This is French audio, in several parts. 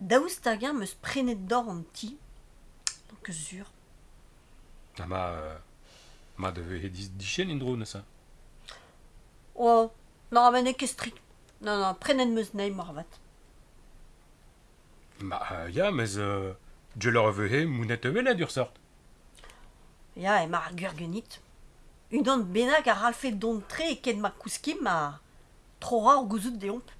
daoust me prenet d'or an ti. Donc zur. Ha ma... Euh, ma de dichen in neuze. Oh, non, amen e kestrik. Non, non, prenet meus neim marvat. Ma, euh, ya, mez... Euh, je leur vehe mounet evelet ur sort. Ya, e mar gurgenit. Unan bennak a ralfe don tre e ket ma kouskim a tro rar gouzout deomp. Pe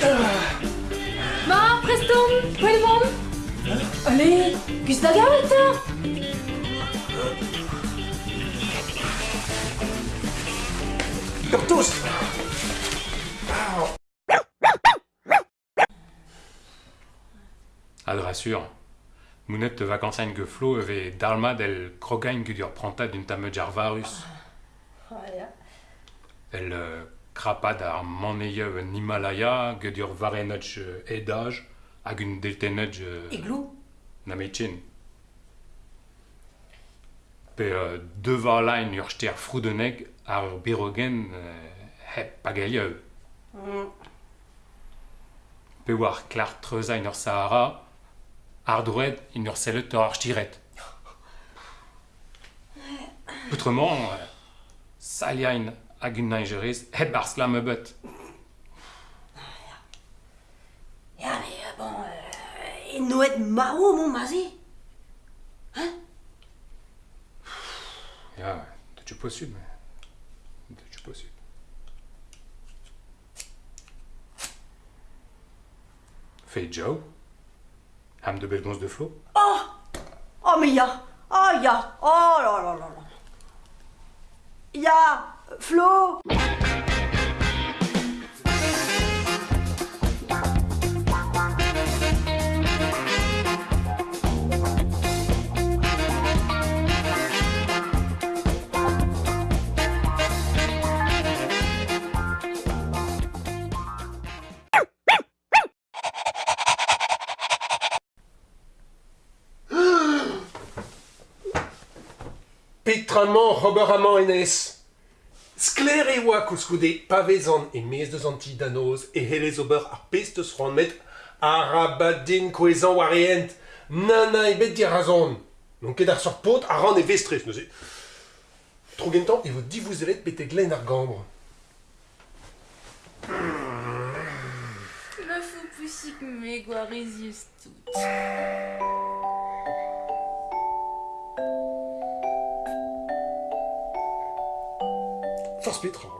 Ma, preston, poel vont Allez, da gavet eur Ur toast Ad rassur. Mounet te vacansagne que Flo eve dalma del krogagne que dur pranta d'un tameud ar varus. Krapad ar maneia un Himalaya que dur varenotch euh, edaj hag un deltenotch euh, Igloo na metchen. Pe euh, devar lain ur ster froudeneg ar birogen euh, hep pagalia eo. Pe war klar treuzañ ur Sahara, ar drouet in ur sellet ur ar stiret. Autrement, euh, hag un naingeriz hep ar slam ebeut. Ya, mais bon, euh, e noet maro mon mazi. Ja, dat je possible, mais... Dat je possible. Fait Joe Ham de belles de Flo Oh, mais ya, oh ya, oh là là là là. Ya, Flo Petraman, Robert Enes. Skler e oa kouskude pavezan e mez deus an ti danoz e helez ober ar met arabadin koezan war eent. Nana e bet dir razon. Non ket ar sort pot a ran e vestres, neuze. Tro gentan e vo divouzelet bete glen ar gambre. Ma fou poussik me gwarizius tout. Petra.